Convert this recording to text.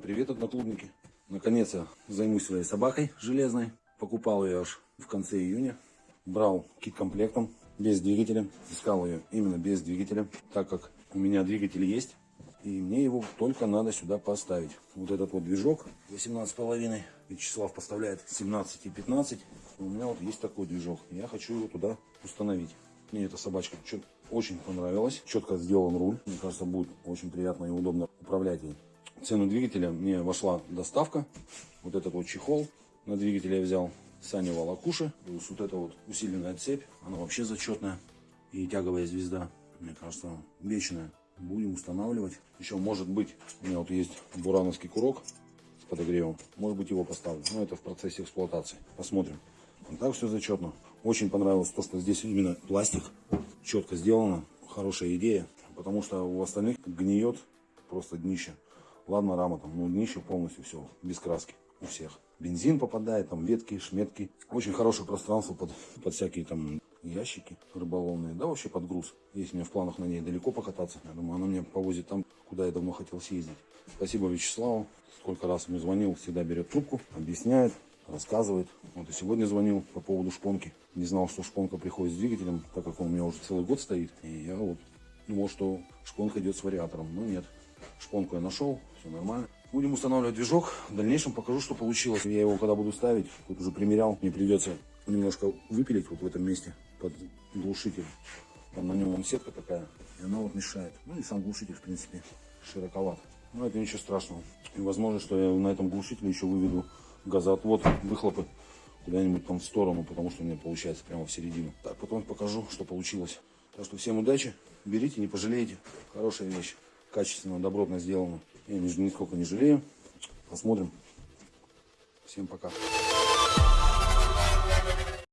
Всем привет, одноклубники. Наконец я займусь своей собакой железной. Покупал ее аж в конце июня. Брал кит комплектом, без двигателя. Искал ее именно без двигателя, так как у меня двигатель есть. И мне его только надо сюда поставить. Вот этот вот движок 18,5. Вячеслав поставляет 17 и 15. У меня вот есть такой движок. Я хочу его туда установить. Мне эта собачка очень понравилась. Четко сделан руль. Мне кажется, будет очень приятно и удобно управлять ей. Цену двигателя мне вошла доставка. Вот этот вот чехол на двигателе я взял. Сани Валакуши. Плюс вот эта вот усиленная цепь. Она вообще зачетная. И тяговая звезда. Мне кажется, вечная. Будем устанавливать. Еще может быть, у меня вот есть бурановский курок с подогревом. Может быть его поставлю. Но это в процессе эксплуатации. Посмотрим. Вот так все зачетно. Очень понравилось то, что здесь именно пластик. Четко сделано. Хорошая идея. Потому что у остальных гниет просто днище. Ладно, рама там, но днище полностью все без краски у всех. Бензин попадает, там ветки, шметки. Очень хорошее пространство под, под всякие там ящики рыболовные. Да, вообще под груз. Есть у меня в планах на ней далеко покататься. Я думаю, она меня повозит там, куда я давно хотел съездить. Спасибо Вячеславу. Сколько раз ему звонил, всегда берет трубку, объясняет, рассказывает. Вот и сегодня звонил по поводу шпонки. Не знал, что шпонка приходит с двигателем, так как он у меня уже целый год стоит. И я вот думал, что шпонка идет с вариатором. Но нет. Шпонку я нашел, все нормально. Будем устанавливать движок. В дальнейшем покажу, что получилось. Я его когда буду ставить, тут уже примерял, мне придется немножко выпилить вот в этом месте под глушитель. Там на нем сетка такая, и она вот мешает. Ну и сам глушитель, в принципе, широковат. Но это ничего страшного. И возможно, что я на этом глушителе еще выведу газоотвод, выхлопы куда-нибудь там в сторону, потому что у меня получается прямо в середину. Так, потом покажу, что получилось. Так что всем удачи, берите, не пожалеете. Хорошая вещь, качественно, добротно сделана. Я нисколько не жалею. Посмотрим. Всем пока.